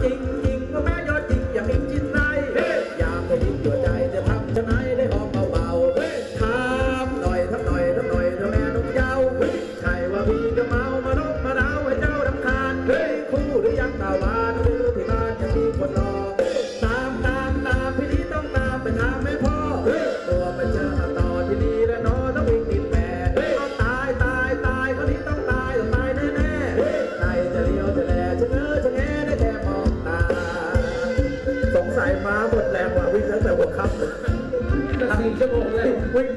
working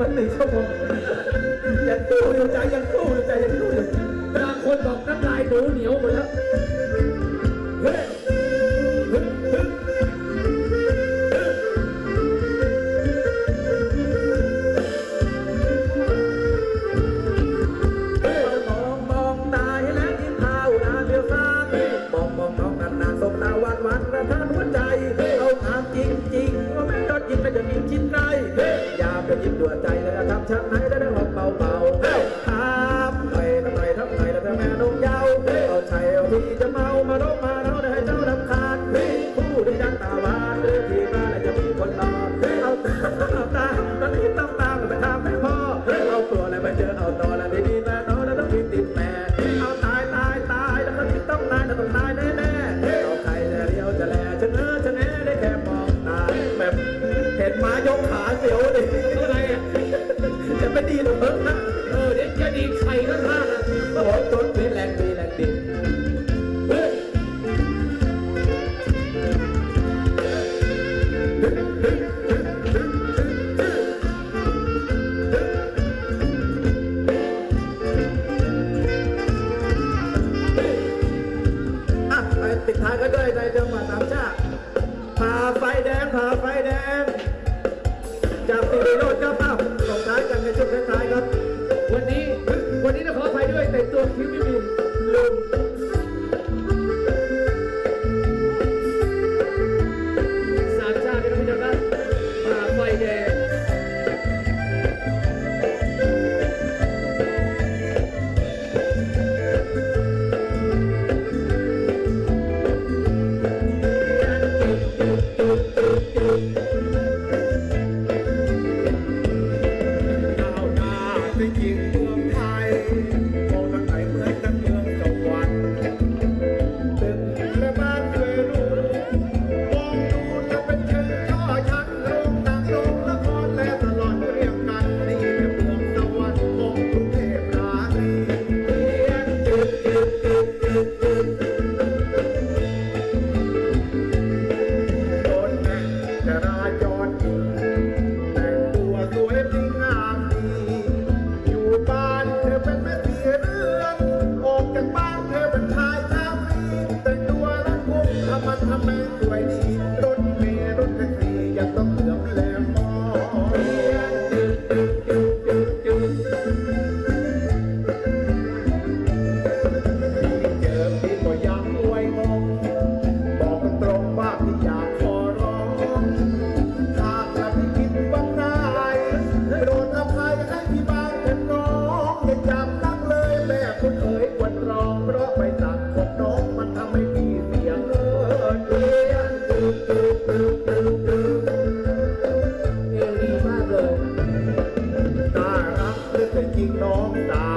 มาหนึ่งชั่วโมงยังสู้อยู่ใจยังสู้อยู่ใจยังสู้อยู่บางคนบอกน้ำลายหนูเหนียวหมดแล้ว ด่วใจเลยนะครับชักไหนได้ได้หอบเบาเบาทำไทยทำไปทำไทยแล้วแต่นุ่นงยาวเอาใจเอาที่จะเมามาลบมาเราได้ให้เจ้าดำคาญผู้ได้ดังตาหวานหรือที่บ้าจะมีคนรอเอาตาตาตอนนี้ต้องตามไปทำให้พ่อเอาตัวอะไรไปเจอเอาตอนอะไรดี ดีไข่ข้างๆโอ้ยต้นเปแรงทายก็ด้วยในจังหวัดสามชาติผ่าไฟแดงผ่าไฟแดงจากสิริโดจน์จ้าป ริงน้องตา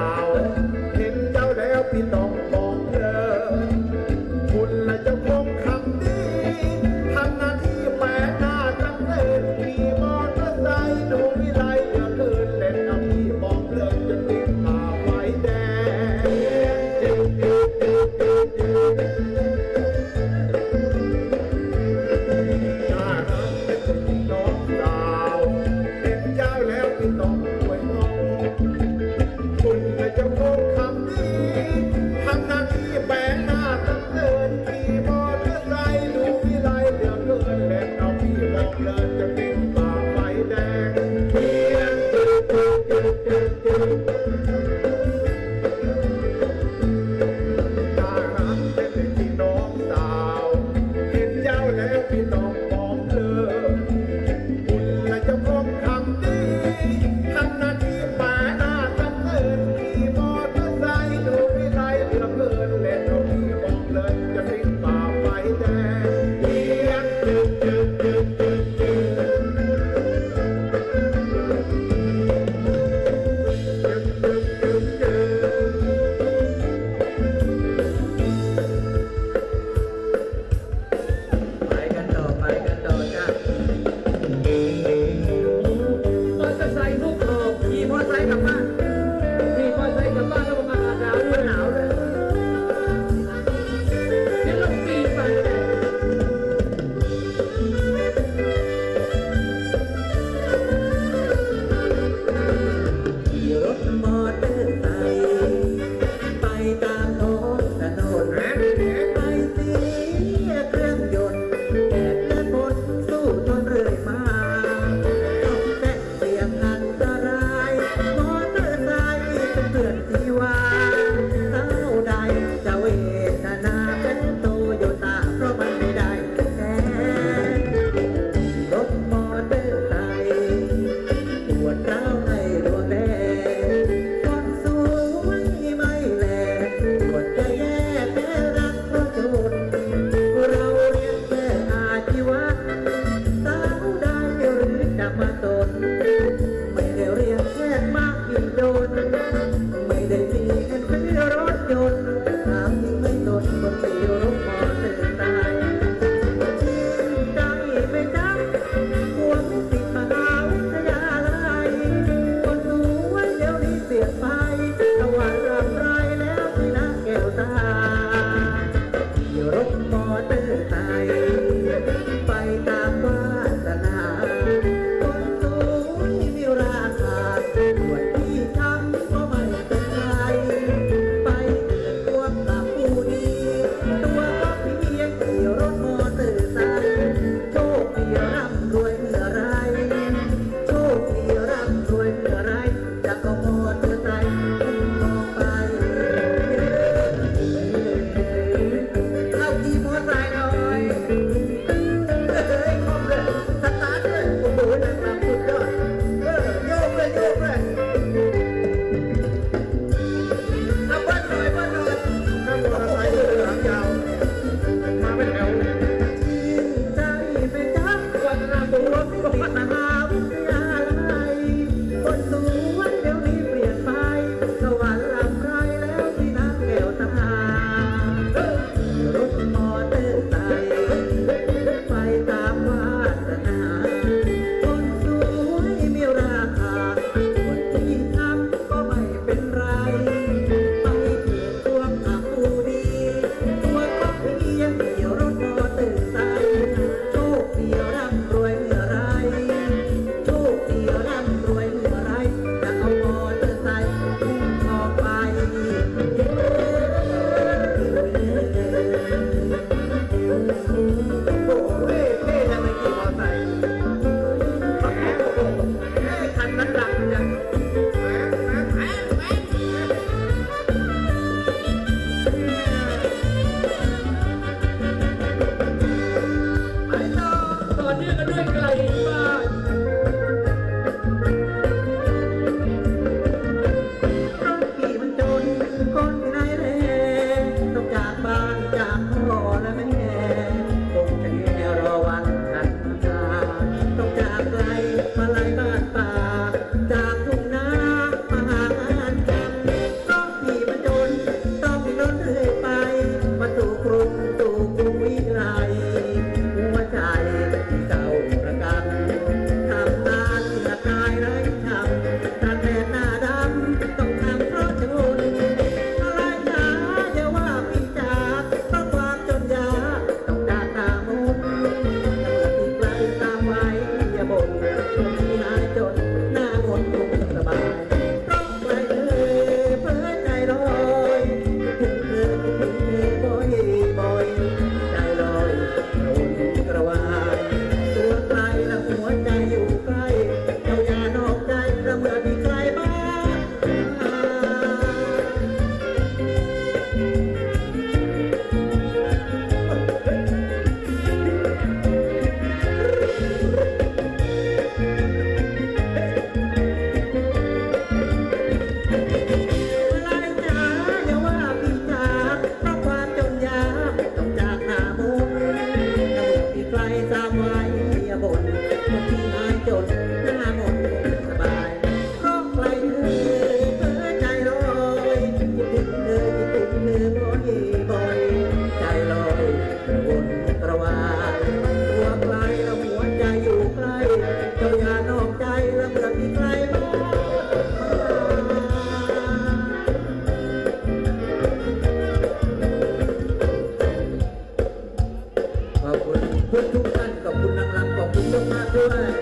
คุณเพื่อนทุกท่านขอบคุณนางรำขอบคุณเจ้ามากด้วย